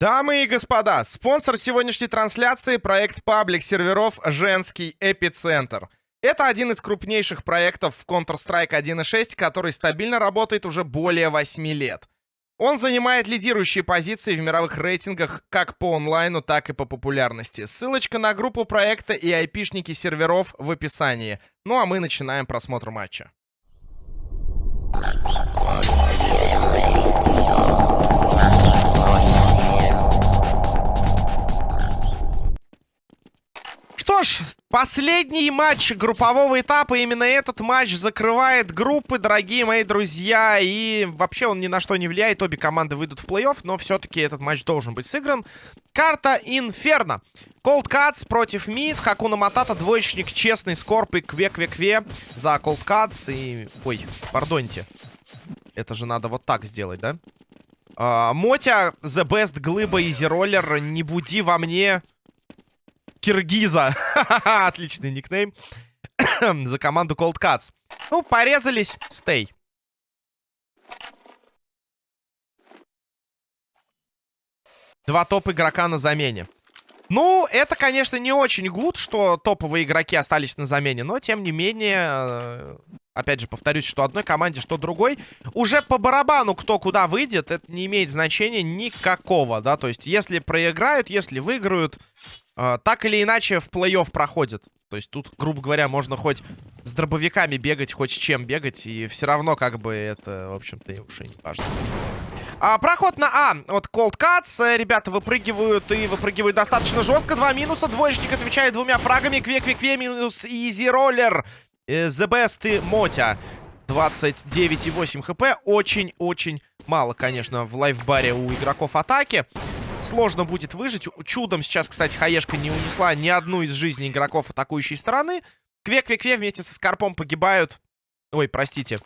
Дамы и господа, спонсор сегодняшней трансляции — проект паблик серверов «Женский эпицентр». Это один из крупнейших проектов в Counter-Strike 1.6, который стабильно работает уже более 8 лет. Он занимает лидирующие позиции в мировых рейтингах как по онлайну, так и по популярности. Ссылочка на группу проекта и айпишники серверов в описании. Ну а мы начинаем просмотр матча. Что ж, последний матч группового этапа. Именно этот матч закрывает группы, дорогие мои друзья. И вообще он ни на что не влияет. Обе команды выйдут в плей-офф, но все-таки этот матч должен быть сыгран. Карта Инферно. Cold Cuts против Мид. Хакуна Матата, двоечник, честный, скорп и кве-кве-кве за Cold Cuts. И... Ой, пардоньте. Это же надо вот так сделать, да? А, Мотя, The Best, Глыба, Изи Роллер. Не буди во мне... Киргиза. Отличный никнейм. За команду Cold Cuts. Ну, порезались. Стей. Два топ-игрока на замене. Ну, это, конечно, не очень гуд, что топовые игроки остались на замене, но, тем не менее, э, опять же, повторюсь, что одной команде, что другой, уже по барабану кто куда выйдет, это не имеет значения никакого, да, то есть, если проиграют, если выиграют, э, так или иначе в плей-офф проходит. То есть тут, грубо говоря, можно хоть с дробовиками бегать, хоть с чем бегать, и все равно, как бы, это, в общем-то, уже не важно. А, проход на А от Cold Cuts. Э, ребята выпрыгивают и выпрыгивают достаточно жестко. Два минуса. Двоечник отвечает двумя фрагами. Кве-кве-кве минус Изи Роллер. Э, The Best и Мотя. 29,8 хп. Очень-очень мало, конечно, в лайфбаре у игроков атаки. Сложно будет выжить. Чудом сейчас, кстати, Хаешка не унесла ни одну из жизней игроков атакующей стороны. Кве-кве-кве вместе со Скорпом погибают. Ой, простите.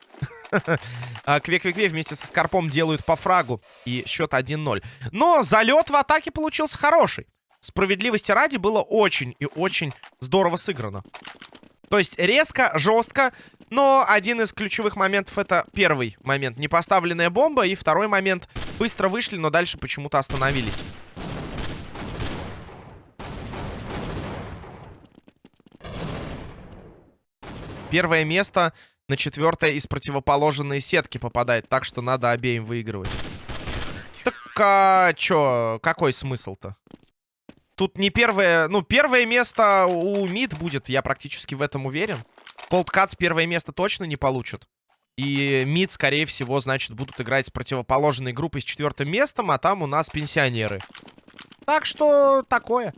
Кве-кве-кве вместе со Скорпом делают по фрагу. И счет 1-0. Но залет в атаке получился хороший. Справедливости ради было очень и очень здорово сыграно. То есть резко, жестко. Но один из ключевых моментов это первый момент. Непоставленная бомба. И второй момент. Быстро вышли, но дальше почему-то остановились. Первое место на четвертое из противоположной сетки попадает. Так что надо обеим выигрывать. Так, а чё? Какой смысл-то? Тут не первое... Ну, первое место у МИД будет, я практически в этом уверен. Cuts первое место точно не получат. И МИД, скорее всего, значит, будут играть с противоположной группой с четвертым местом, а там у нас пенсионеры. Так что такое.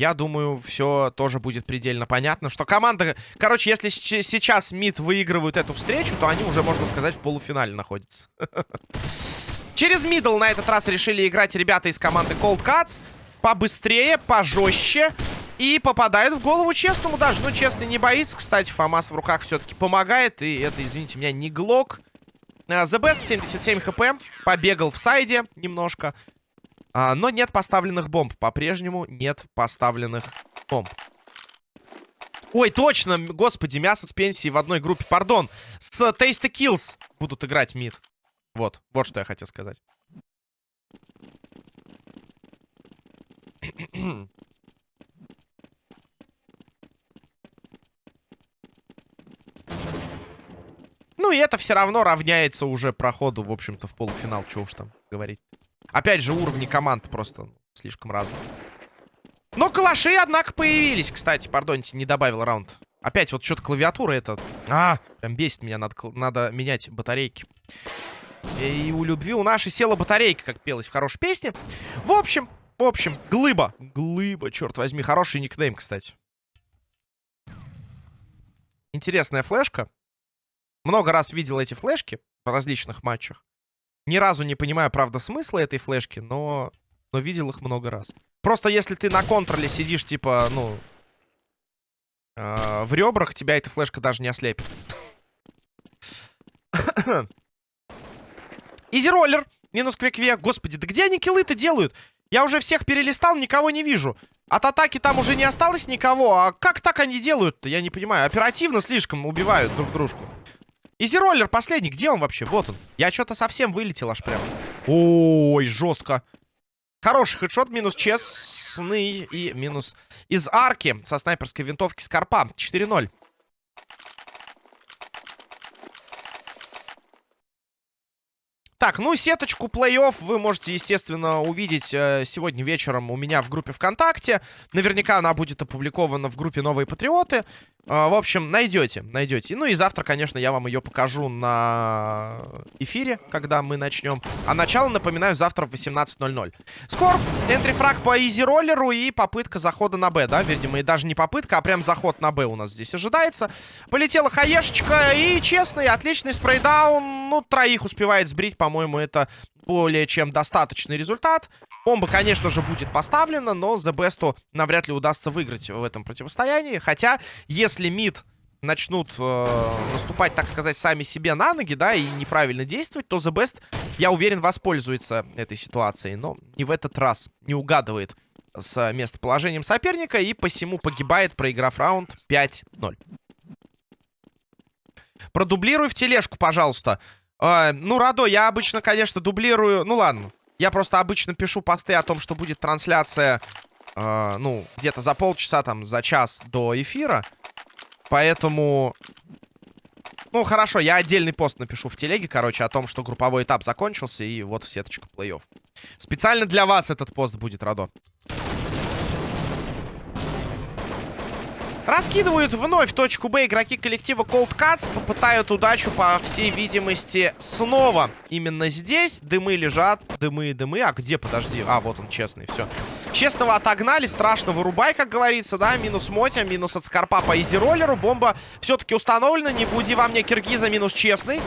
Я думаю, все тоже будет предельно понятно, что команда... Короче, если сейчас МИД выигрывают эту встречу, то они уже, можно сказать, в полуфинале находятся. Через мидл на этот раз решили играть ребята из команды Cold Cuts. Побыстрее, пожестче. И попадают в голову честному даже. Ну, честный не боится. Кстати, Фомас в руках все-таки помогает. И это, извините меня, не Глок. The Best 77 хп. Побегал в сайде немножко. А, но нет поставленных бомб. По-прежнему нет поставленных бомб. Ой, точно, господи, мясо с пенсии в одной группе. Пардон, с Tasty Kills будут играть мид. Вот, вот что я хотел сказать. Ну и это все равно равняется уже проходу, в общем-то, в полуфинал. Чего уж там говорить. Опять же, уровни команд просто слишком разные. Но калаши, однако, появились. Кстати, пардоньте, не добавил раунд. Опять вот что-то клавиатура это... А, прям бесит меня. Надо, надо менять батарейки. И у любви у нашей села батарейка, как пелось в хорошей песне. В общем, в общем, глыба. Глыба, черт возьми. Хороший никнейм, кстати. Интересная флешка. Много раз видел эти флешки в различных матчах. Ни разу не понимаю, правда, смысла этой флешки, но, но видел их много раз. Просто если ты на контроле сидишь, типа, ну, э, в ребрах, тебя эта флешка даже не ослепит. Изи-роллер. Минус квик-квик. Господи, да где они киллы-то делают? Я уже всех перелистал, никого не вижу. От атаки там уже не осталось никого. А как так они делают-то? Я не понимаю. Оперативно слишком убивают друг дружку. Изи-роллер последний, где он вообще? Вот он. Я что-то совсем вылетел аж прям. Ой, жестко. Хороший хедшот, минус честный и минус из арки со снайперской винтовки Скорпа. 4-0. Так, ну, сеточку плей-офф вы можете, естественно, увидеть э, сегодня вечером у меня в группе ВКонтакте. Наверняка она будет опубликована в группе «Новые патриоты». Э, в общем, найдете, найдете. Ну и завтра, конечно, я вам ее покажу на эфире, когда мы начнем. А начало, напоминаю, завтра в 18.00. Скорб, энтрифраг по изи-роллеру и попытка захода на Б, да? Видимо, и даже не попытка, а прям заход на Б у нас здесь ожидается. Полетела хаешечка и честный, отличный спрейдаун. Ну, троих успевает сбрить, по по-моему, это более чем достаточный результат. Бомба, конечно же, будет поставлена, но The Best навряд ли удастся выиграть в этом противостоянии. Хотя, если мид начнут э, наступать, так сказать, сами себе на ноги, да, и неправильно действовать, то The Best, я уверен, воспользуется этой ситуацией. Но не в этот раз не угадывает с местоположением соперника и посему погибает, проиграв раунд 5-0. Продублируй в тележку, пожалуйста. А, ну, Радо, я обычно, конечно, дублирую... Ну, ладно. Я просто обычно пишу посты о том, что будет трансляция, э, ну, где-то за полчаса, там, за час до эфира. Поэтому... Ну, хорошо, я отдельный пост напишу в телеге, короче, о том, что групповой этап закончился, и вот сеточка плей-офф. Специально для вас этот пост будет, Радо. Раскидывают вновь точку Б игроки коллектива Cold Cuts. Попытают удачу, по всей видимости, снова. Именно здесь дымы лежат. Дымы, дымы. А где, подожди? А, вот он, честный, все. Честного отогнали, страшно вырубай, как говорится, да. Минус Мотя, минус от Скорпа по изи-роллеру. Бомба все-таки установлена. Не буди во мне Киргиза, минус честный.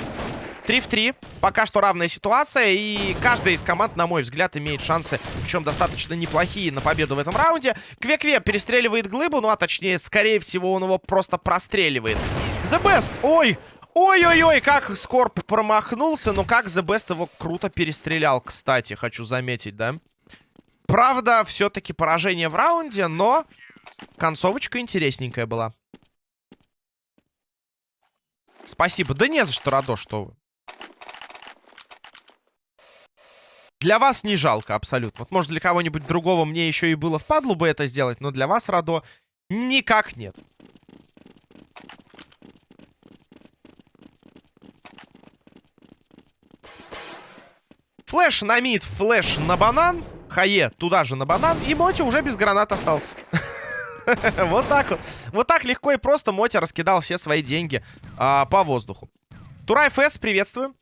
3 в 3. Пока что равная ситуация. И каждая из команд, на мой взгляд, имеет шансы, причем достаточно неплохие, на победу в этом раунде. Кве-Кве перестреливает глыбу, ну а точнее, скорее всего, он его просто простреливает. The Best! Ой! Ой-ой-ой, как Скорп промахнулся, но как The Best его круто перестрелял, кстати, хочу заметить, да? Правда, все-таки поражение в раунде, но концовочка интересненькая была. Спасибо. Да не за что, Радо, что вы. Для вас не жалко абсолютно. Вот может для кого-нибудь другого мне еще и было впадло бы это сделать, но для вас, Радо, никак нет. Flash на mid, flash на банан. Хае туда же на банан. И Моти уже без гранат остался. Вот так вот. Вот так легко и просто Моти раскидал все свои деньги а, по воздуху. Турай ФС, приветствую.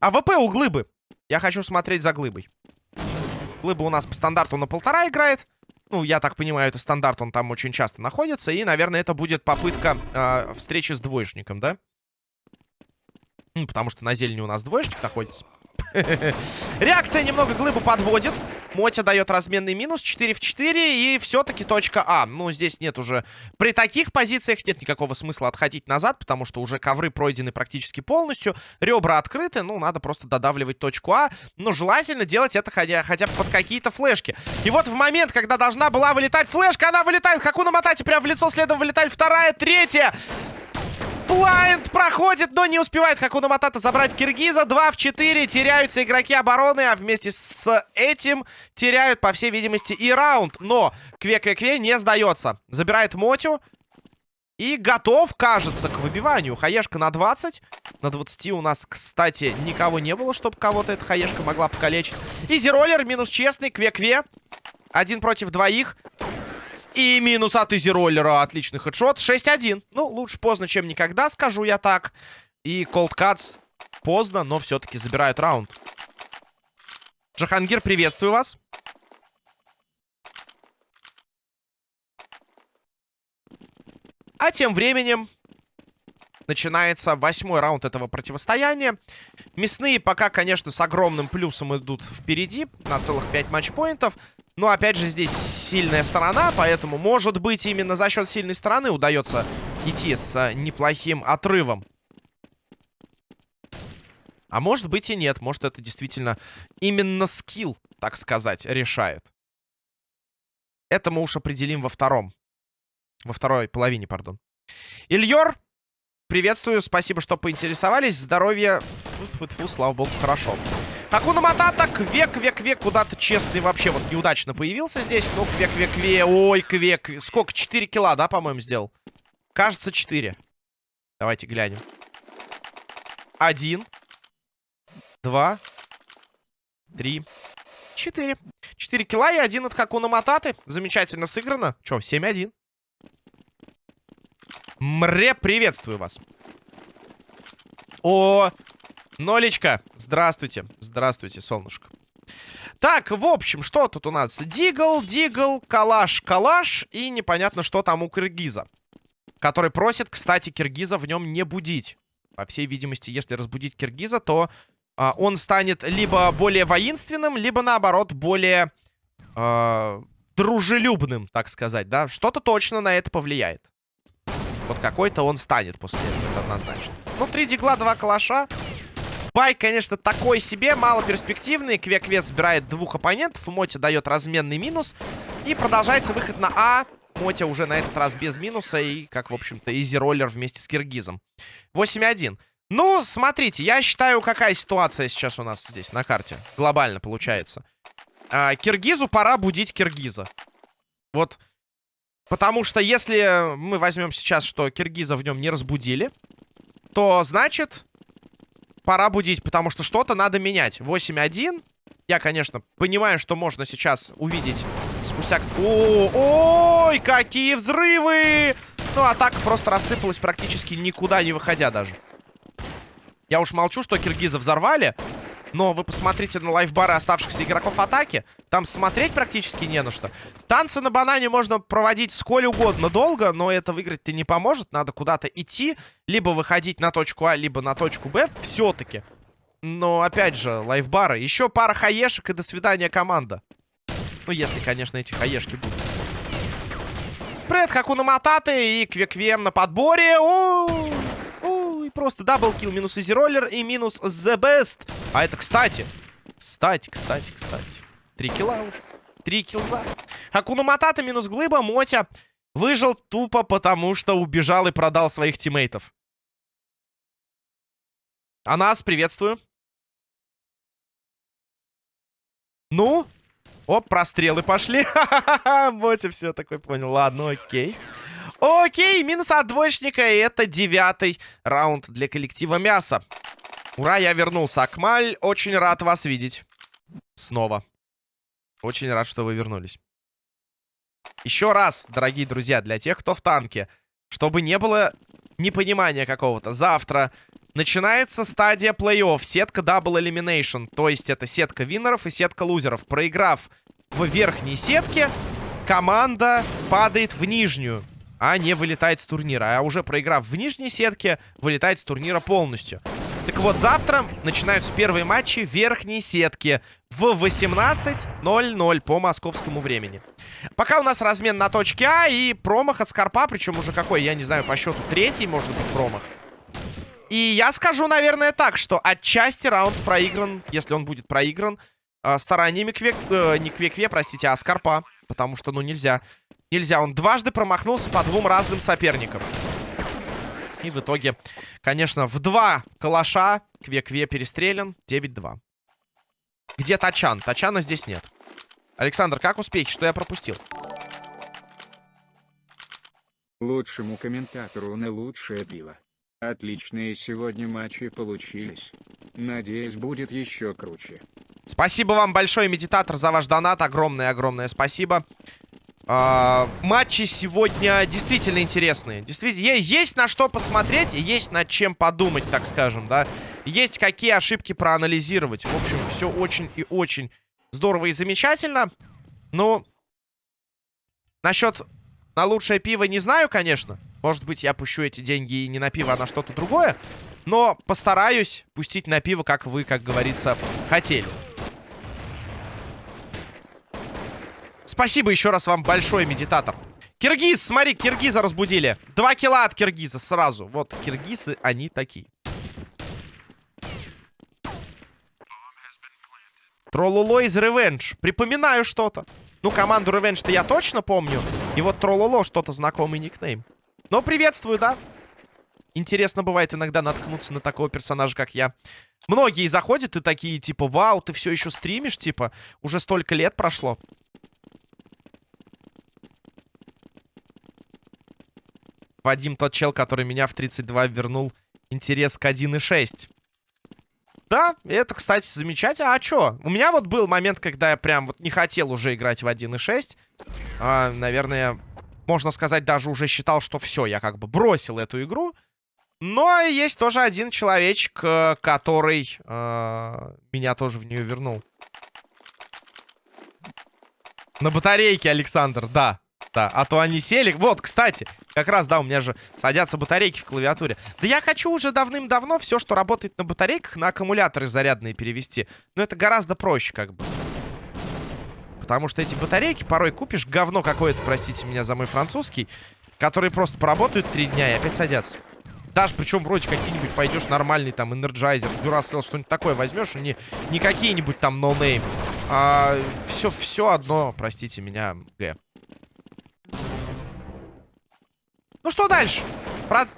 АВП у глыбы. Я хочу смотреть за глыбой. Глыба у нас по стандарту на полтора играет. Ну, я так понимаю, это стандарт, он там очень часто находится. И, наверное, это будет попытка э, встречи с двоечником, да? Ну, потому что на зелени у нас двоечник находится. Реакция немного глыбу подводит. Мотя дает разменный минус. 4 в 4. И все-таки точка А. Ну, здесь нет уже... При таких позициях нет никакого смысла отходить назад, потому что уже ковры пройдены практически полностью. Ребра открыты. Ну, надо просто додавливать точку А. Но желательно делать это хотя, хотя бы под какие-то флешки. И вот в момент, когда должна была вылетать флешка, она вылетает. Хакуна Матати прямо в лицо. Следом вылетает вторая, третья. Blind проходит, но не успевает Хакуна Матата забрать Киргиза. 2 в 4. Теряются игроки обороны, а вместе с этим теряют, по всей видимости, и раунд. Но Кве-Кве-Кве не сдается. Забирает Мотю. И готов, кажется, к выбиванию. Хаешка на 20. На 20 у нас, кстати, никого не было, чтобы кого-то эта хаешка могла покалечить. Изи-роллер, минус честный, Кве-Кве. Один против двоих. И минус от изи-роллера. Отличный хедшот. 6-1. Ну, лучше поздно, чем никогда, скажу я так. И Cold Cuts поздно, но все-таки забирают раунд. Джахангир, приветствую вас. А тем временем начинается восьмой раунд этого противостояния. Мясные пока, конечно, с огромным плюсом идут впереди на целых 5 матчпоинтов. Но, опять же, здесь сильная сторона, поэтому, может быть, именно за счет сильной стороны удается идти с а, неплохим отрывом. А может быть и нет. Может, это действительно именно скилл, так сказать, решает. Это мы уж определим во втором. Во второй половине, пардон. Ильёр, приветствую. Спасибо, что поинтересовались. Здоровья. Слава богу, хорошо. Акуна Матата, Квек, Квек, Квек, куда-то честный вообще вот неудачно появился здесь. Ну, Квек, Квек, Квек, ой, Квек. Сколько? 4 килла, да, по-моему, сделал? Кажется, 4. Давайте глянем. Один. Два. Три. Четыре. Четыре килла и один от Хакуна Мататы. Замечательно сыграно. Че, 7-1. Мре, приветствую вас. О, Нолечка, здравствуйте. Здравствуйте, солнышко. Так, в общем, что тут у нас? Дигл, Дигл, Калаш, Калаш и непонятно, что там у Киргиза. Который просит, кстати, Киргиза в нем не будить. По всей видимости, если разбудить Киргиза, то а, он станет либо более воинственным, либо, наоборот, более а, дружелюбным, так сказать, да? Что-то точно на это повлияет. Вот какой-то он станет после этого, это однозначно. Ну, три дигла, два калаша. Бай, конечно, такой себе, мало перспективный. Кве-Кве собирает двух оппонентов. Моти дает разменный минус. И продолжается выход на А. Мотя уже на этот раз без минуса. И, как, в общем-то, изи-роллер вместе с Киргизом. 8-1. Ну, смотрите, я считаю, какая ситуация сейчас у нас здесь на карте. Глобально получается. А, Киргизу пора будить Киргиза. Вот Потому что если мы возьмем сейчас, что Киргиза в нем не разбудили, то значит пора будить, потому что что-то надо менять. 8-1. Я, конечно, понимаю, что можно сейчас увидеть спустя... О, ой, какие взрывы! Ну, атака просто рассыпалась практически никуда не выходя даже. Я уж молчу, что киргиза взорвали. Но вы посмотрите на лайфбары оставшихся игроков атаки. Там смотреть практически не на что. Танцы на банане можно проводить сколь угодно долго, но это выиграть-то не поможет. Надо куда-то идти, либо выходить на точку А, либо на точку Б. Все-таки. Но, опять же, лайфбары. Еще пара хаешек и до свидания, команда. Ну, если, конечно, эти хаешки будут. Спред Хакуна Мататы и Квеквем на подборе. У -у -у просто double kill, минус изи роллер и минус the best. А это, кстати, кстати, кстати, кстати. Три килла уже. Три килза. Акуна Матата минус глыба. Мотя выжил тупо потому, что убежал и продал своих тиммейтов. А нас приветствую. Ну? Оп, прострелы пошли. Мотя все такой понял. Ладно, окей. Окей, минус от двоечника. И это девятый раунд для коллектива мяса. Ура, я вернулся. Акмаль, очень рад вас видеть. Снова. Очень рад, что вы вернулись. Еще раз, дорогие друзья, для тех, кто в танке. Чтобы не было непонимания какого-то. Завтра начинается стадия плей-офф. Сетка Double Elimination. То есть это сетка виннеров и сетка лузеров. Проиграв в верхней сетке, команда падает в нижнюю а не вылетает с турнира. А уже проиграв в нижней сетке, вылетает с турнира полностью. Так вот, завтра начинаются первые матчи верхней сетки в 18.00 по московскому времени. Пока у нас размен на точке А и промах от Скорпа, причем уже какой, я не знаю, по счету третий, может быть, промах. И я скажу, наверное, так, что отчасти раунд проигран, если он будет проигран, э, стараниями Квек... Э, не Квекве, простите, а Скорпа. Потому что, ну, нельзя. Нельзя. Он дважды промахнулся по двум разным соперникам. И в итоге, конечно, в два калаша Кве-Кве перестрелен. 9-2. Где Тачан? Тачана здесь нет. Александр, как успехи? Что я пропустил? Лучшему комментатору на лучшее пиво. Отличные сегодня матчи получились. Надеюсь, будет еще круче. Спасибо вам большое, медитатор, за ваш донат. Огромное-огромное спасибо. А, матчи сегодня действительно интересные. Действительно, есть на что посмотреть есть над чем подумать, так скажем, да. Есть какие ошибки проанализировать. В общем, все очень и очень здорово и замечательно. Ну, насчет на лучшее пиво не знаю, конечно. Может быть, я пущу эти деньги и не на пиво, а на что-то другое. Но постараюсь пустить на пиво, как вы, как говорится, хотели. Спасибо еще раз вам большое, медитатор. Киргиз, смотри, киргиза разбудили. Два килла от киргиза сразу. Вот, киргизы, они такие. Троллоло из Revenge. Припоминаю что-то. Ну, команду Revenge-то я точно помню. И вот Троллоло что-то знакомый никнейм. Но приветствую, да? Интересно бывает иногда наткнуться на такого персонажа, как я. Многие заходят и такие, типа, вау, ты все еще стримишь, типа, уже столько лет прошло. Вадим тот чел, который меня в 32 вернул интерес к 1.6. Да, это, кстати, замечательно. А чё? У меня вот был момент, когда я прям вот не хотел уже играть в 1.6. А, наверное, можно сказать, даже уже считал, что все, я как бы бросил эту игру. Но есть тоже один человечек, э, который э, меня тоже в нее вернул. На батарейке, Александр, да. Да, а то они сели. Вот, кстати, как раз, да, у меня же садятся батарейки в клавиатуре. Да я хочу уже давным-давно все, что работает на батарейках, на аккумуляторы зарядные перевести. Но это гораздо проще, как бы. Потому что эти батарейки порой купишь говно какое-то, простите меня за мой французский, которые просто поработают три дня и опять садятся. Даже причем вроде какие-нибудь пойдешь нормальный там Energizer, Duracell, что-нибудь такое возьмешь, не, не какие-нибудь там no name. Но а, все, все одно, простите меня, Г. Ну что дальше?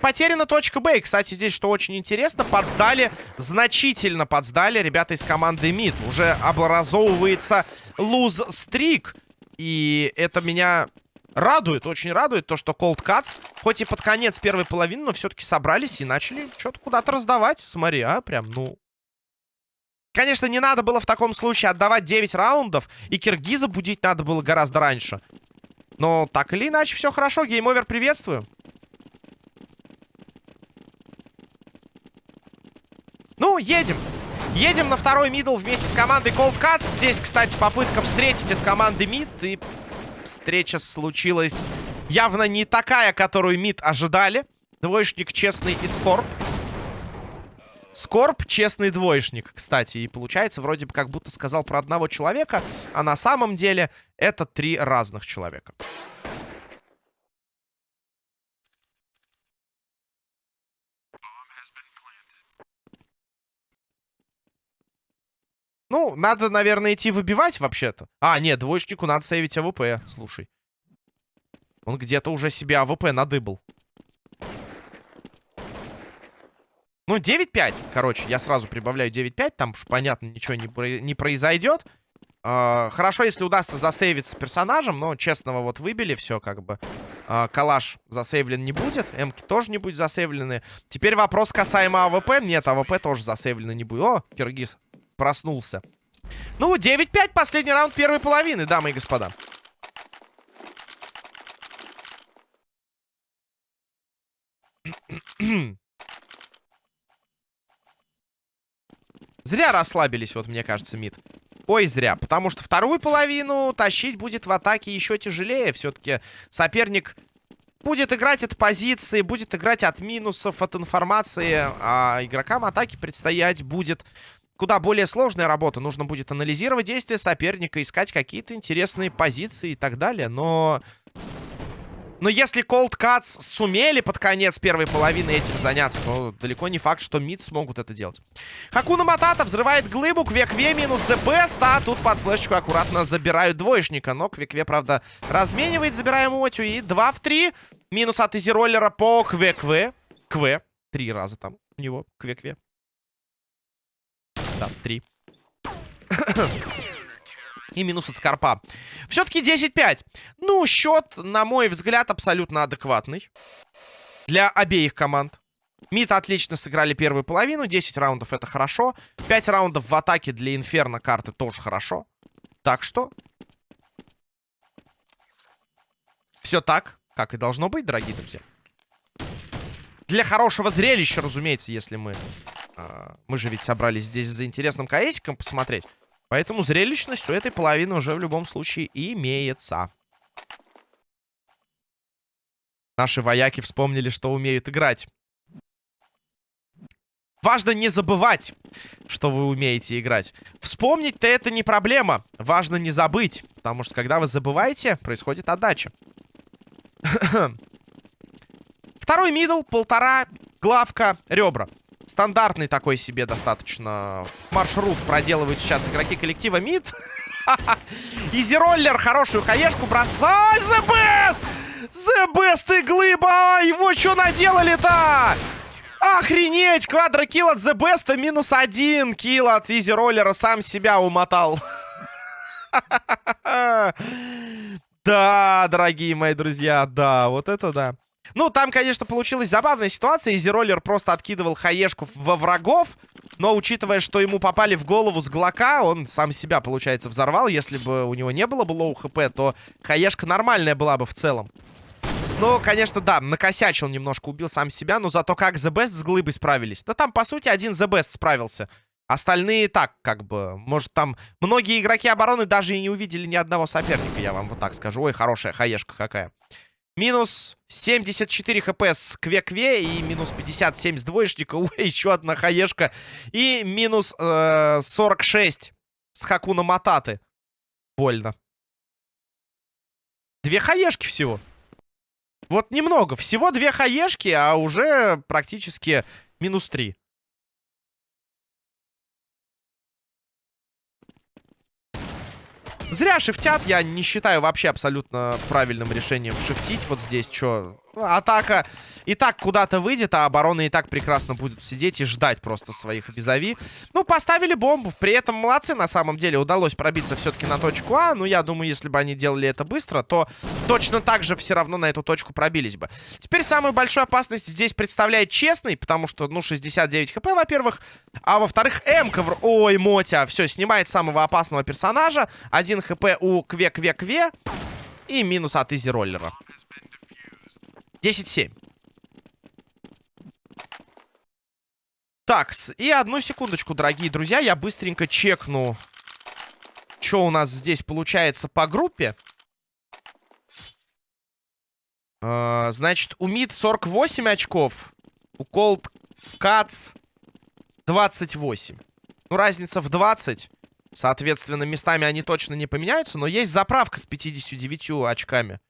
Потеряна точка Б. И, кстати, здесь, что очень интересно, подсдали, значительно подсдали ребята из команды МИД. Уже образовывается lose streak. И это меня радует, очень радует то, что Cold Cuts, хоть и под конец первой половины, но все-таки собрались и начали что-то куда-то раздавать. Смотри, а, прям, ну... Конечно, не надо было в таком случае отдавать 9 раундов, и Киргиза будить надо было гораздо раньше. Но так или иначе, все хорошо. Гейм-овер приветствую. Ну, едем. Едем на второй мидл вместе с командой Cold Cuts. Здесь, кстати, попытка встретить от команды мид. И встреча случилась явно не такая, которую мид ожидали. Двоечник честный и скорб. Скорб честный двоечник, кстати. И получается, вроде бы как будто сказал про одного человека, а на самом деле это три разных человека. Ну, надо, наверное, идти выбивать вообще-то. А, нет, двоечнику надо сейвить АВП, слушай. Он где-то уже себе АВП надыбал. Ну, 9-5, короче, я сразу прибавляю 9-5, там уж, понятно, ничего не, не произойдет. Э, хорошо, если удастся засейвиться персонажем, но честного вот выбили, все как бы. Э, калаш засейвлен не будет, эмки тоже не будет засейвлены. Теперь вопрос касаемо АВП. Нет, АВП тоже засейвлено не будет. О, Киргиз проснулся. Ну, 9-5, последний раунд первой половины, дамы и господа. Зря расслабились, вот мне кажется, мид. Ой, зря. Потому что вторую половину тащить будет в атаке еще тяжелее. Все-таки соперник будет играть от позиции, будет играть от минусов, от информации. А игрокам атаки предстоять будет куда более сложная работа. Нужно будет анализировать действия соперника, искать какие-то интересные позиции и так далее. Но но если Cold Cuts сумели под конец первой половины этим заняться, то далеко не факт, что МИД смогут это делать. Хакуна Матата взрывает глыбу, Квекве минус Best, а тут под флешечку аккуратно забирают двоечника. Но Квекве, правда, разменивает, забираем Отю. И 2 в 3. Минус от Изи-роллера по Квекве. Кве. Три раза там у него Квекве. Да, три. и минус от Скорпа. Все-таки 10-5. Ну, счет, на мой взгляд, абсолютно адекватный. Для обеих команд. Мид отлично сыграли первую половину. 10 раундов это хорошо. 5 раундов в атаке для Инферно карты тоже хорошо. Так что... Все так, как и должно быть, дорогие друзья. Для хорошего зрелища, разумеется, если мы... Э, мы же ведь собрались здесь за интересным КСиком посмотреть. Поэтому зрелищность у этой половины уже в любом случае имеется. Наши вояки вспомнили, что умеют играть. Важно не забывать, что вы умеете играть. Вспомнить-то это не проблема. Важно не забыть. Потому что когда вы забываете, происходит отдача. Второй middle, полтора, главка, ребра. Стандартный такой себе достаточно маршрут проделывают сейчас игроки коллектива МИД. Изи-роллер хорошую хаешку бросай. The Best! The Best и Глыба! Его что наделали-то? Охренеть! Квадрокилл от The Best, минус один килл от Изи Роллера. Сам себя умотал. Да, дорогие мои друзья, да, вот это да. Ну, там, конечно, получилась забавная ситуация. Изи Роллер просто откидывал хаешку во врагов. Но, учитывая, что ему попали в голову с глока, он сам себя, получается, взорвал. Если бы у него не было бы low HP, то хаешка нормальная была бы в целом. Ну, конечно, да, накосячил немножко, убил сам себя. Но зато как The Best с глыбой справились. Да там, по сути, один The Best справился. Остальные так, как бы, может, там многие игроки обороны даже и не увидели ни одного соперника, я вам вот так скажу. Ой, хорошая хаешка какая. Минус 74 хп с Кве-Кве и минус 57 с двоечника. Ой, еще одна хаешка. И минус э, 46 с Хакуна Мататы. Больно. Две хаешки всего. Вот немного. Всего две хаешки, а уже практически минус 3. Зря шифтят, я не считаю вообще абсолютно правильным решением шифтить вот здесь, что ну, атака и так куда-то выйдет, а оборона и так прекрасно будет сидеть и ждать просто своих визави. Ну, поставили бомбу. При этом молодцы, на самом деле. Удалось пробиться все-таки на точку А. Ну, я думаю, если бы они делали это быстро, то точно так же все равно на эту точку пробились бы. Теперь самую большую опасность здесь представляет честный, потому что, ну, 69 хп, во-первых. А во-вторых, М-ка... Ой, Мотя. Все, снимает самого опасного персонажа. Один хп у Кве-Кве-Кве. И минус от Изи Роллера. 10-7. Так, и одну секундочку, дорогие друзья. Я быстренько чекну, что у нас здесь получается по группе. Uh, значит, у МИД 48 очков. У Cold Cats 28. Ну, разница в 20. Соответственно, местами они точно не поменяются. Но есть заправка с 59 очками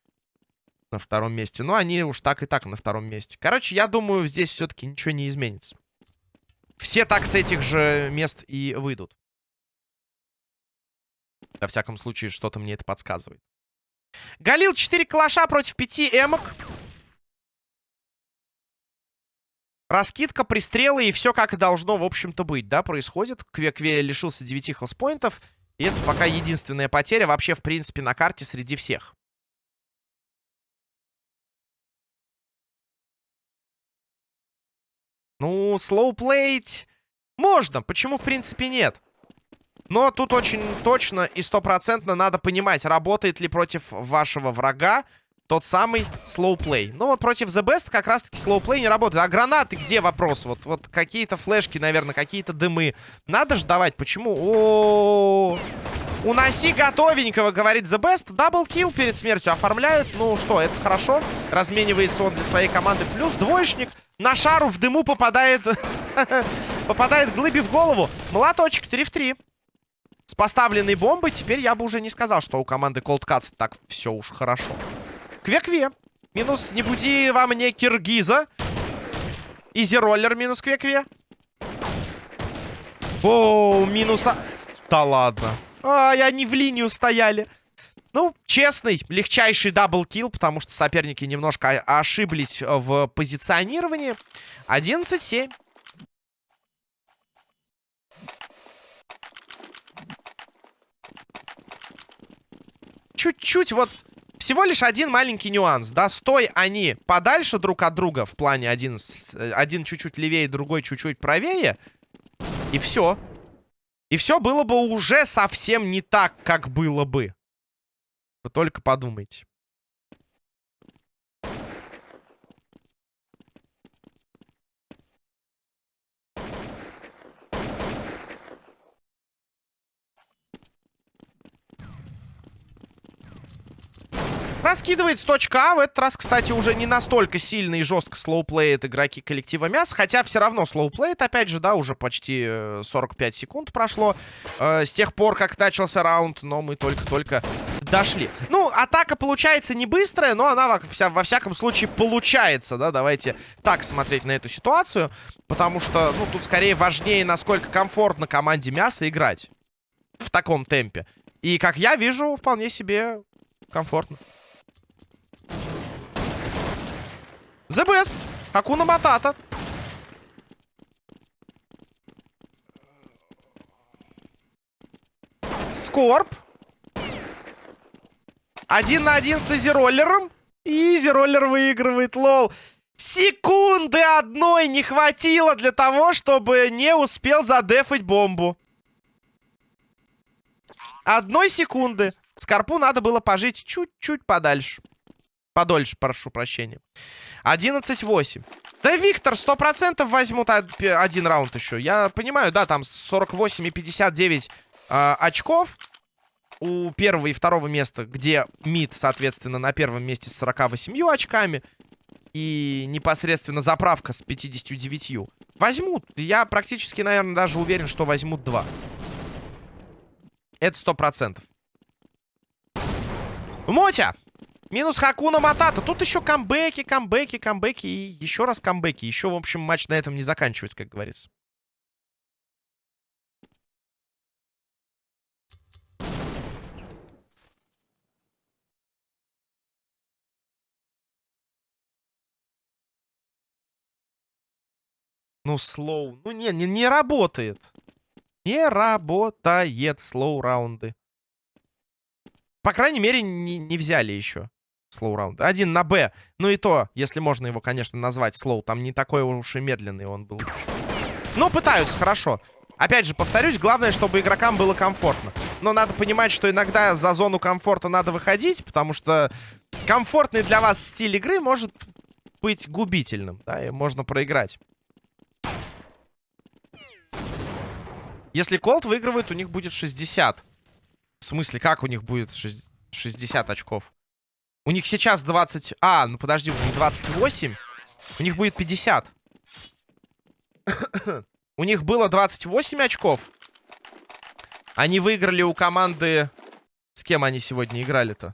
на втором месте. Но они уж так и так на втором месте. Короче, я думаю, здесь все-таки ничего не изменится. Все так с этих же мест и выйдут. Во всяком случае, что-то мне это подсказывает. Галил 4 калаша против 5 эмок. Раскидка, пристрелы и все как должно, в общем-то, быть, да, происходит. Кве-Кве лишился 9 хелспоинтов. И это пока единственная потеря вообще, в принципе, на карте среди всех. Ну, слоуплеить можно. Почему, в принципе, нет? Но тут очень точно и стопроцентно надо понимать, работает ли против вашего врага тот самый слоуплей. Ну вот против The Best как раз-таки слоуплей не работает. А гранаты где вопрос? Вот, вот какие-то флешки, наверное, какие-то дымы. Надо же давать. Почему? О, -о, -о, -о. Уноси готовенького, говорит The Best. Даблкил перед смертью оформляют. Ну что, это хорошо. Разменивается он для своей команды. Плюс двоечник. На шару в дыму попадает... попадает глыби в голову. Молоточек, 3 в 3. С поставленной бомбой теперь я бы уже не сказал, что у команды Cold Cuts так все уж хорошо. Кве-кве. Минус не буди во мне Киргиза. Изи-роллер минус кве-кве. О, минуса. Да ладно. Ай, они в линию стояли. Ну, честный, легчайший double kill, потому что соперники немножко ошиблись в позиционировании. 11-7. Чуть-чуть вот... Всего лишь один маленький нюанс, да, стой они подальше друг от друга в плане один, один чуть-чуть левее, другой чуть-чуть правее, и все. И все было бы уже совсем не так, как было бы. Вы только подумайте. Раскидывает с точки А. В этот раз, кстати, уже не настолько сильно и жестко слоуплеят игроки коллектива мяс. Хотя все равно слоуплеят, опять же, да, уже почти 45 э, секунд прошло. Э, с тех пор, как начался раунд, но мы только-только дошли. Ну, атака получается не быстрая, но она во, вся, во всяком случае получается, да. Давайте так смотреть на эту ситуацию. Потому что, ну, тут скорее важнее, насколько комфортно команде мяса играть. В таком темпе. И, как я вижу, вполне себе комфортно. The best. Акуна Матата. Скорб. Один на один с Изероллером. И Изероллер выигрывает, лол. Секунды одной не хватило для того, чтобы не успел задефать бомбу. Одной секунды. Скорпу надо было пожить чуть-чуть подальше. Подольше, прошу прощения. 11-8. Да, Виктор, 100% возьмут один раунд еще. Я понимаю, да, там 48 и 59 э, очков у первого и второго места, где МИД, соответственно, на первом месте с 48 очками. И непосредственно заправка с 59. Возьмут. Я практически, наверное, даже уверен, что возьмут два. Это сто процентов. Мотя! Минус Хакуна Матата. Тут еще камбэки, камбэки, камбэки и еще раз камбэки. Еще, в общем, матч на этом не заканчивается, как говорится. Ну, слоу. Ну, не, не, не работает. Не работает слоу раунды. По крайней мере, не, не взяли еще слоу раунд. Один на Б. Ну и то, если можно его, конечно, назвать слоу. Там не такой уж и медленный он был. Но пытаются, хорошо. Опять же, повторюсь, главное, чтобы игрокам было комфортно. Но надо понимать, что иногда за зону комфорта надо выходить, потому что комфортный для вас стиль игры может быть губительным, да, и можно проиграть. Если Колт выигрывает, у них будет 60. В смысле, как у них будет 60 очков? У них сейчас 20... А, ну подожди, у них 28. У них будет 50. у них было 28 очков. Они выиграли у команды... С кем они сегодня играли-то?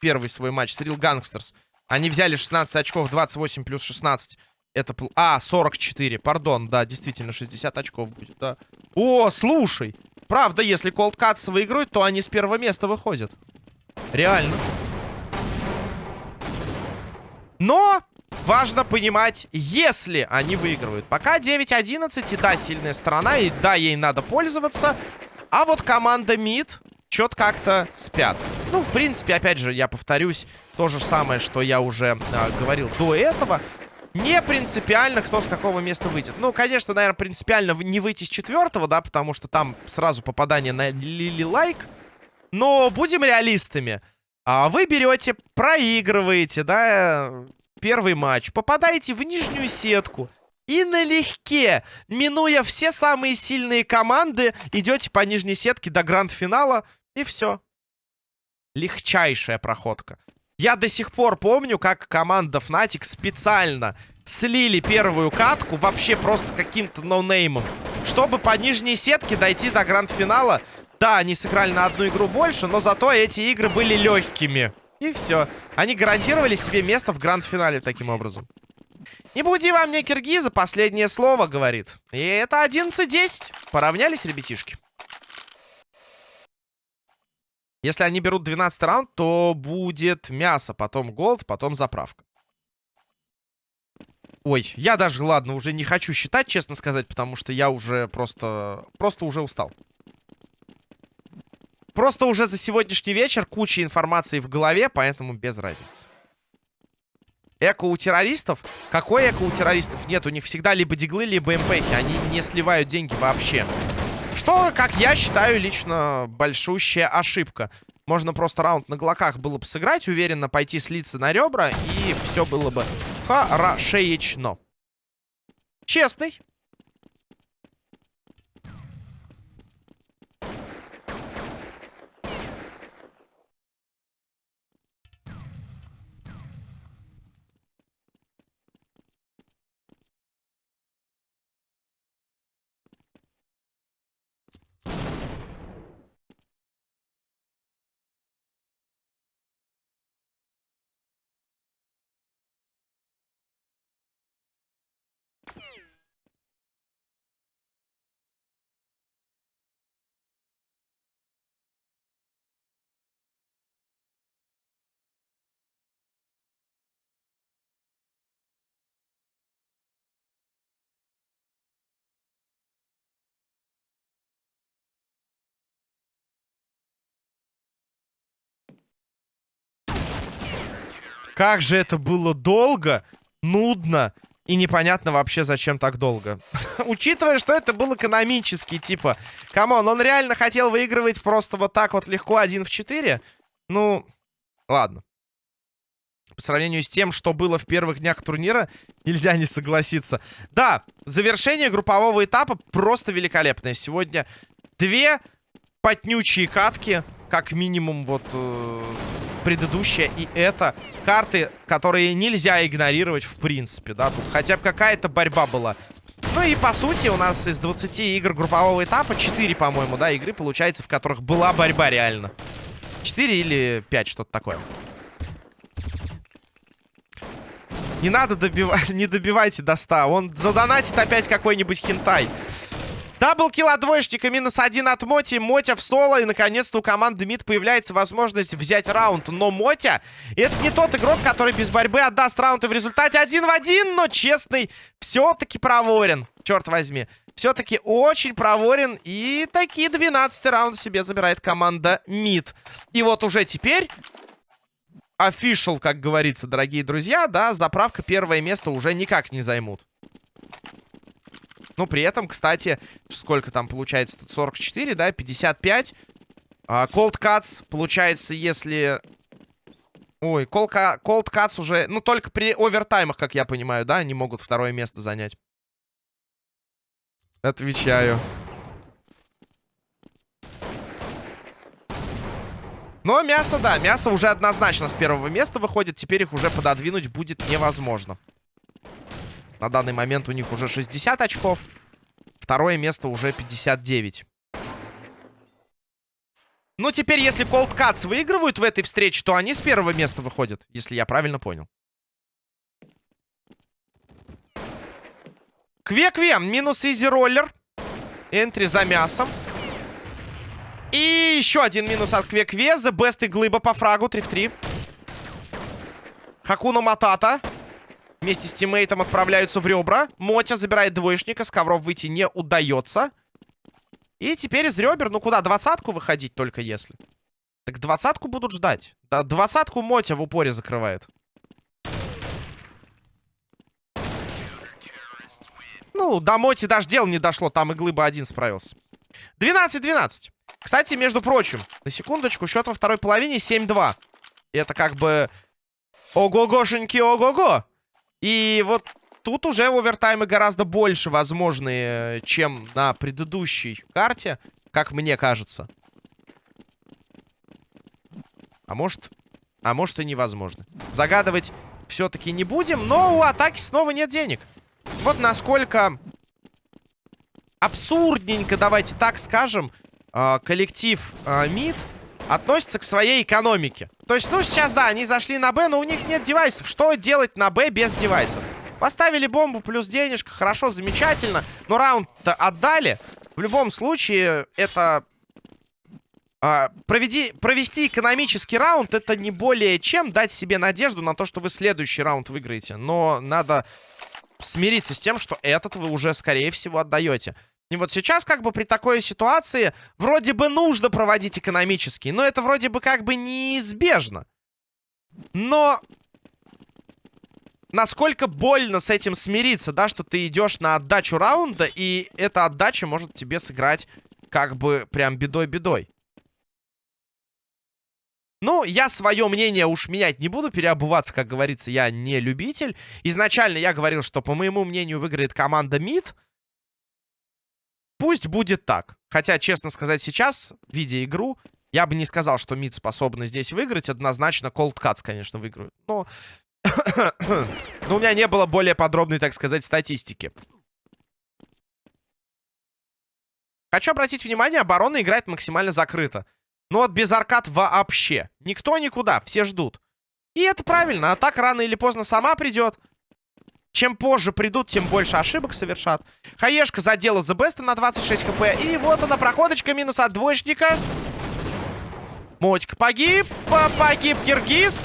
Первый свой матч. С Real Gangsters. Они взяли 16 очков, 28 плюс 16. Это... А, 44. Пардон, да, действительно, 60 очков будет, да. О, слушай. Правда, если Cold Cuts выиграют, то они с первого места выходят. Реально. Но важно понимать, если они выигрывают. Пока 9-11, и да, сильная сторона, и да, ей надо пользоваться. А вот команда МИД что-то как-то спят. Ну, в принципе, опять же, я повторюсь, то же самое, что я уже а, говорил до этого. Не принципиально, кто с какого места выйдет. Ну, конечно, наверное, принципиально не выйти с четвертого, да, потому что там сразу попадание на Лили Лайк. Но будем реалистами. А вы берете, проигрываете, да, первый матч, попадаете в нижнюю сетку. И налегке, минуя все самые сильные команды, идете по нижней сетке до гранд-финала, и все. Легчайшая проходка. Я до сих пор помню, как команда Fnatic специально слили первую катку вообще просто каким-то ноунеймом, чтобы по нижней сетке дойти до гранд-финала. Да, они сыграли на одну игру больше, но зато эти игры были легкими. И все. Они гарантировали себе место в гранд-финале таким образом. Не буди вам мне киргиза, последнее слово, говорит. И это 11-10. Поравнялись, ребятишки. Если они берут 12 раунд, то будет мясо, потом голд, потом заправка. Ой, я даже, ладно, уже не хочу считать, честно сказать, потому что я уже просто... Просто уже устал. Просто уже за сегодняшний вечер куча информации в голове, поэтому без разницы. Эко у террористов? Какой эко у террористов? Нет, у них всегда либо диглы, либо МПхи. Они не сливают деньги вообще. Что, как я считаю, лично большущая ошибка. Можно просто раунд на глоках было бы сыграть, уверенно пойти слиться на ребра, и все было бы хорошечно. Честный. Как же это было долго, нудно и непонятно вообще, зачем так долго. Учитывая, что это был экономический, типа... Come on, он реально хотел выигрывать просто вот так вот легко один в 4? Ну, ладно. По сравнению с тем, что было в первых днях турнира, нельзя не согласиться. Да, завершение группового этапа просто великолепное. Сегодня две потнючие катки, как минимум вот э, предыдущая и это. Карты, которые нельзя игнорировать в принципе, да. Тут хотя бы какая-то борьба была. Ну и по сути у нас из 20 игр группового этапа 4, по-моему, да, игры получается, в которых была борьба реально. 4 или 5, что-то такое. Не надо добивать, не добивайте до 100. Он задонатит опять какой-нибудь хентай. Даблкил от двоечника, минус один от Моти. Мотя в соло. И, наконец-то, у команды МИД появляется возможность взять раунд. Но Мотя, это не тот игрок, который без борьбы отдаст раунд. И в результате один в один, но честный, все-таки проворен. Черт возьми. Все-таки очень проворен. И такие 12 раунд себе забирает команда МИД. И вот уже теперь official, как говорится, дорогие друзья, да, заправка первое место уже никак не займут. Ну, при этом, кстати, сколько там получается? 44, да, 55. А, Cold Cuts, получается, если... Ой, Cold Cuts уже... Ну, только при овертаймах, как я понимаю, да, они могут второе место занять. Отвечаю. Но мясо, да, мясо уже однозначно с первого места выходит. Теперь их уже пододвинуть будет невозможно. На данный момент у них уже 60 очков. Второе место уже 59. Ну, теперь, если Cold Cuts выигрывают в этой встрече, то они с первого места выходят, если я правильно понял. Кве-кве, минус изи роллер. Энтри за мясом. И еще один минус от Кве-кве. The best и глыба по фрагу. 3 в 3. Хакуна Матата. Вместе с тиммейтом отправляются в ребра. Мотя забирает двоечника. С ковров выйти не удается. И теперь из ребер, ну куда, двадцатку выходить только если. Так двадцатку будут ждать. Да, двадцатку Мотя в упоре закрывает. Ну, до Моти даже дело не дошло. Там и Глыба один справился. 12-12. Кстати, между прочим, на секундочку, счет во второй половине 7-2. Это как бы... Ого-гошеньки, ого-го. И вот тут уже овертаймы гораздо больше возможны, чем на предыдущей карте, как мне кажется. А может... А может и невозможно. Загадывать все-таки не будем, но у атаки снова нет денег. Вот насколько абсурдненько, давайте так скажем, а, коллектив а, МИД относится к своей экономике. То есть, ну, сейчас, да, они зашли на Б, но у них нет девайсов. Что делать на Б без девайсов? Поставили бомбу плюс денежка, хорошо, замечательно. Но раунд-то отдали. В любом случае, это... А, проведи, провести экономический раунд, это не более чем дать себе надежду на то, что вы следующий раунд выиграете. Но надо смириться с тем, что этот вы уже, скорее всего, отдаете. И вот сейчас, как бы при такой ситуации, вроде бы нужно проводить экономический, но это вроде бы как бы неизбежно. Но насколько больно с этим смириться, да, что ты идешь на отдачу раунда, и эта отдача может тебе сыграть как бы прям бедой-бедой. Ну, я свое мнение уж менять не буду, переобуваться, как говорится, я не любитель. Изначально я говорил, что, по моему мнению, выиграет команда МИД. Пусть будет так. Хотя, честно сказать, сейчас, видя игру, я бы не сказал, что МИД способны здесь выиграть. Однозначно, Cold Cuts, конечно, выиграют. Но... Но у меня не было более подробной, так сказать, статистики. Хочу обратить внимание, оборона играет максимально закрыто. Но вот без аркад вообще. Никто никуда, все ждут. И это правильно, атака рано или поздно сама придет. Чем позже придут, тем больше ошибок совершат. Хаешка задела The Best на 26 хп. И вот она, проходочка, минус от двоечника. Мотик погиб. Погиб Киргиз.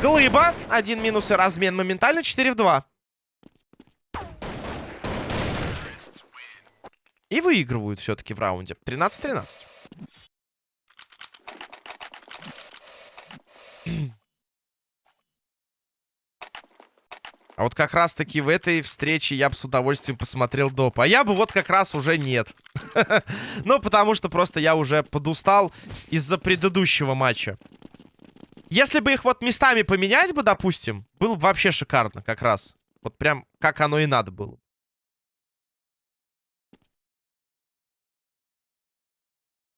Глыба. Один минус и размен моментально. 4 в 2. И выигрывают все-таки в раунде. 13-13. А вот как раз-таки в этой встрече я бы с удовольствием посмотрел доп. А я бы вот как раз уже нет. Ну, потому что просто я уже подустал из-за предыдущего матча. Если бы их вот местами поменять бы, допустим, было бы вообще шикарно как раз. Вот прям как оно и надо было.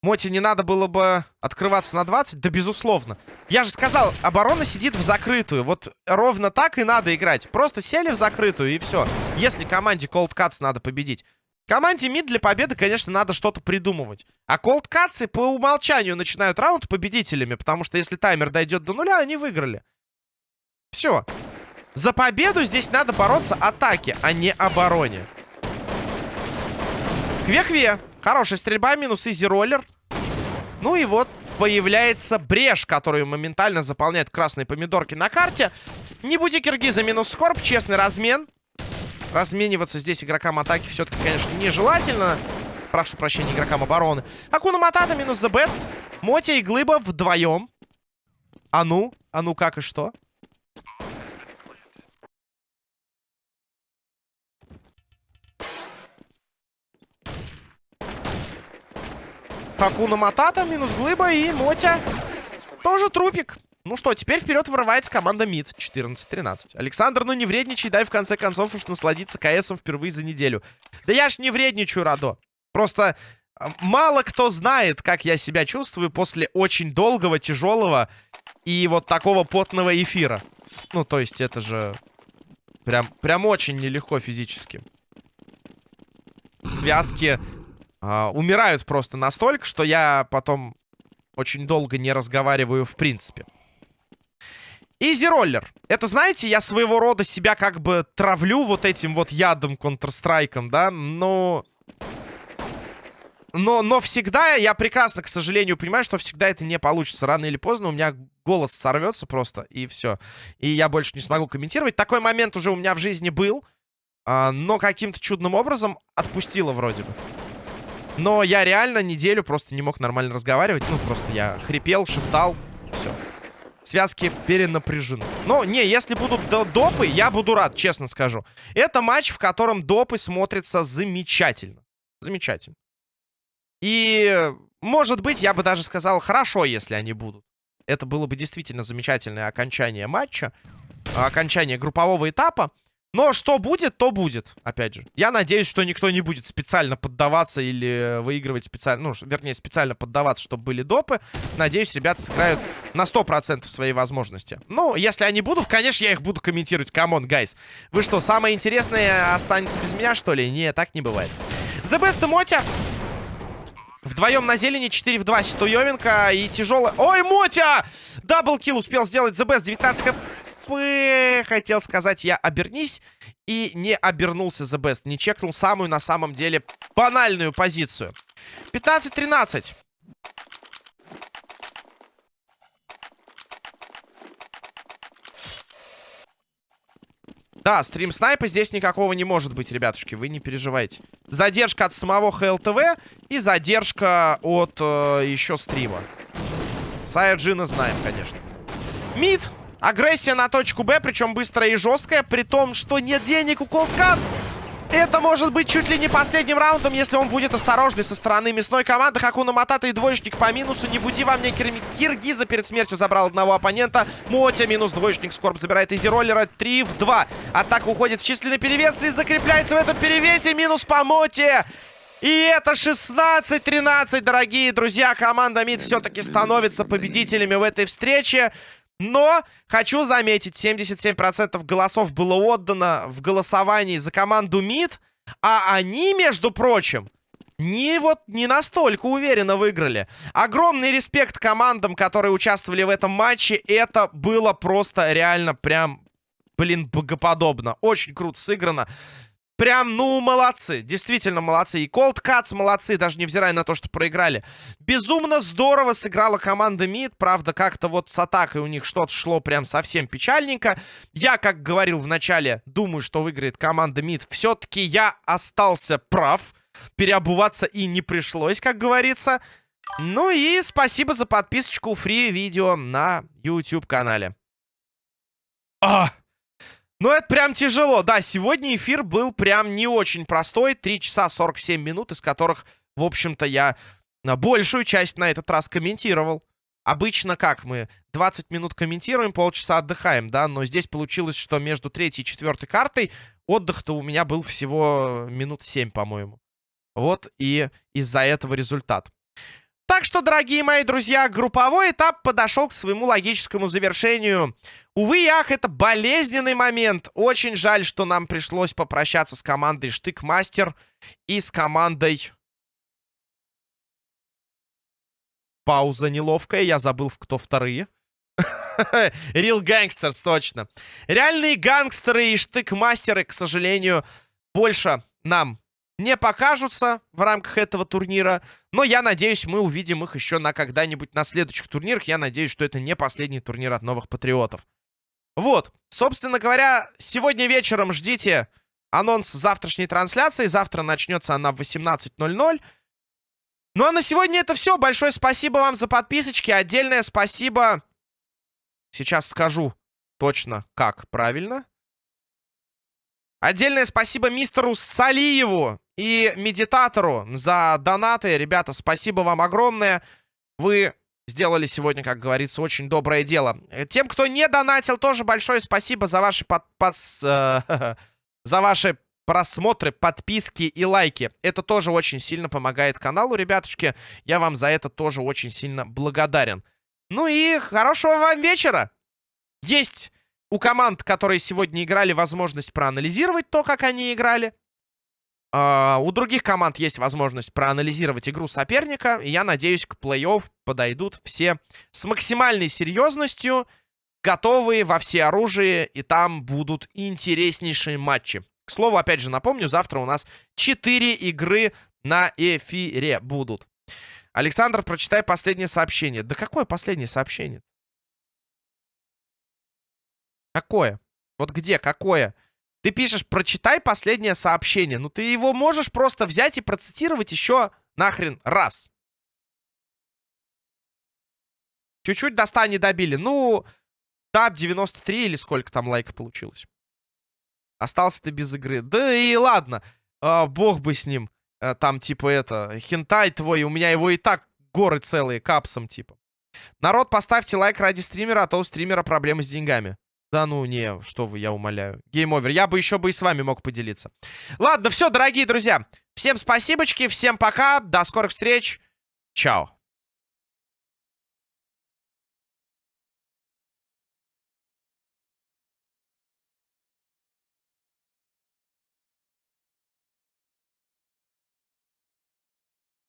Моти не надо было бы открываться на 20? Да, безусловно. Я же сказал, оборона сидит в закрытую. Вот ровно так и надо играть. Просто сели в закрытую и все. Если команде Cold Cuts надо победить. Команде мид для победы, конечно, надо что-то придумывать. А Cold Cuts по умолчанию начинают раунд победителями, потому что если таймер дойдет до нуля, они выиграли. Все. За победу здесь надо бороться атаке, а не обороне. Кве-кве. Хорошая стрельба, минус изи роллер. Ну и вот появляется брешь, которую моментально заполняют красные помидорки на карте. Не буди киргиза минус скорб, честный размен. Размениваться здесь игрокам атаки все-таки, конечно, нежелательно. Прошу прощения, игрокам обороны. Акуна Матата минус The Best. Мотя и Глыба вдвоем. А ну? А ну как и что? Хакуна Матата, минус Глыба и Мотя. Тоже трупик. Ну что, теперь вперед вырывается команда МИД. 14-13. Александр, ну не вредничай, дай в конце концов уж насладиться КСом впервые за неделю. Да я ж не вредничаю, Радо. Просто а, мало кто знает, как я себя чувствую после очень долгого, тяжелого и вот такого потного эфира. Ну, то есть это же прям, прям очень нелегко физически. Связки Uh, умирают просто настолько, что я потом очень долго не разговариваю в принципе. Изи роллер. Это, знаете, я своего рода себя как бы травлю вот этим вот ядом Counter-Strike, да, но... Но, но всегда, я прекрасно, к сожалению, понимаю, что всегда это не получится. Рано или поздно у меня голос сорвется просто, и все. И я больше не смогу комментировать. Такой момент уже у меня в жизни был, а, но каким-то чудным образом отпустило вроде бы. Но я реально неделю просто не мог нормально разговаривать. Ну, просто я хрипел, шептал. Все. Связки перенапряжены. Но, не, если будут допы, я буду рад, честно скажу. Это матч, в котором допы смотрятся замечательно. Замечательно. И, может быть, я бы даже сказал, хорошо, если они будут. Это было бы действительно замечательное окончание матча. Окончание группового этапа. Но что будет, то будет, опять же. Я надеюсь, что никто не будет специально поддаваться или выигрывать специально, ну, вернее, специально поддаваться, чтобы были допы. Надеюсь, ребята сыграют на 100% своей возможности. Ну, если они будут, конечно, я их буду комментировать. Come on, guys. Вы что, самое интересное останется без меня, что ли? Не, так не бывает. The Best Мотя. Вдвоем на зелени, 4 в 2 Ситуевенко и тяжелый... Ой, Мотя! Даблкил успел сделать The Best, 19 хп хотел сказать я обернись. И не обернулся The Best. Не чекнул самую, на самом деле, банальную позицию. 15-13. Да, стрим снайпа здесь никакого не может быть, ребятушки. Вы не переживайте. Задержка от самого ХЛТВ и задержка от э, еще стрима. Саяджина знаем, конечно. Мид. Агрессия на точку Б, причем быстрая и жесткая, при том, что нет денег у Колдканс. Это может быть чуть ли не последним раундом, если он будет осторожный со стороны мясной команды. Хакуна Матата и двоечник по минусу. Не буди во мне Кир... Киргиза перед смертью забрал одного оппонента. Мотя минус двоечник. Скорб забирает изи роллера. 3 в 2. Атака уходит в численный перевес и закрепляется в этом перевесе. Минус по Моте. И это 16-13, дорогие друзья. Команда МИД все-таки становится победителями в этой встрече. Но хочу заметить, 77% голосов было отдано в голосовании за команду МИД, а они, между прочим, не вот не настолько уверенно выиграли. Огромный респект командам, которые участвовали в этом матче. Это было просто реально прям, блин, богоподобно. Очень круто сыграно. Прям, ну, молодцы. Действительно молодцы. И Cold Cuts молодцы, даже невзирая на то, что проиграли. Безумно здорово сыграла команда МИД. Правда, как-то вот с атакой у них что-то шло прям совсем печальненько. Я, как говорил в начале, думаю, что выиграет команда МИД. Все-таки я остался прав. Переобуваться и не пришлось, как говорится. Ну и спасибо за подписочку фри видео на YouTube канале. А! Ну, это прям тяжело. Да, сегодня эфир был прям не очень простой. 3 часа 47 минут, из которых, в общем-то, я большую часть на этот раз комментировал. Обычно как мы? 20 минут комментируем, полчаса отдыхаем, да? Но здесь получилось, что между третьей и четвертой картой отдых-то у меня был всего минут 7, по-моему. Вот и из-за этого результат. Так что, дорогие мои друзья, групповой этап подошел к своему логическому завершению. Увы ах, это болезненный момент. Очень жаль, что нам пришлось попрощаться с командой Штыкмастер и с командой... Пауза неловкая, я забыл, кто вторые. Real Gangsters, точно. Реальные гангстеры и штыкмастеры, к сожалению, больше нам не покажутся в рамках этого турнира. Но я надеюсь, мы увидим их еще на когда-нибудь на следующих турнирах. Я надеюсь, что это не последний турнир от новых патриотов. Вот, собственно говоря, сегодня вечером ждите анонс завтрашней трансляции. Завтра начнется она в 18.00. Ну а на сегодня это все. Большое спасибо вам за подписочки. Отдельное спасибо. Сейчас скажу точно, как правильно. Отдельное спасибо мистеру Салиеву и медитатору за донаты. Ребята, спасибо вам огромное. Вы сделали сегодня, как говорится, очень доброе дело. Тем, кто не донатил, тоже большое спасибо за ваши под, под, э, за ваши просмотры, подписки и лайки. Это тоже очень сильно помогает каналу, ребятушки. Я вам за это тоже очень сильно благодарен. Ну и хорошего вам вечера. Есть у команд, которые сегодня играли, возможность проанализировать то, как они играли. Uh, у других команд есть возможность проанализировать игру соперника. И я надеюсь, к плей-офф подойдут все с максимальной серьезностью, готовые во все оружие, и там будут интереснейшие матчи. К слову, опять же напомню, завтра у нас 4 игры на эфире будут. Александр, прочитай последнее сообщение. Да какое последнее сообщение? Какое? Вот где? Какое? Ты пишешь, прочитай последнее сообщение. Ну, ты его можешь просто взять и процитировать еще нахрен раз. Чуть-чуть до 100 не добили. Ну, тап 93 или сколько там лайка получилось. Остался ты без игры. Да и ладно. А, бог бы с ним. А, там, типа, это, хентай твой. У меня его и так горы целые, капсом, типа. Народ, поставьте лайк ради стримера, а то у стримера проблемы с деньгами. Да ну не, что вы, я умоляю. Game over. Я бы еще бы и с вами мог поделиться. Ладно, все, дорогие друзья. Всем спасибочки, всем пока. До скорых встреч. Чао.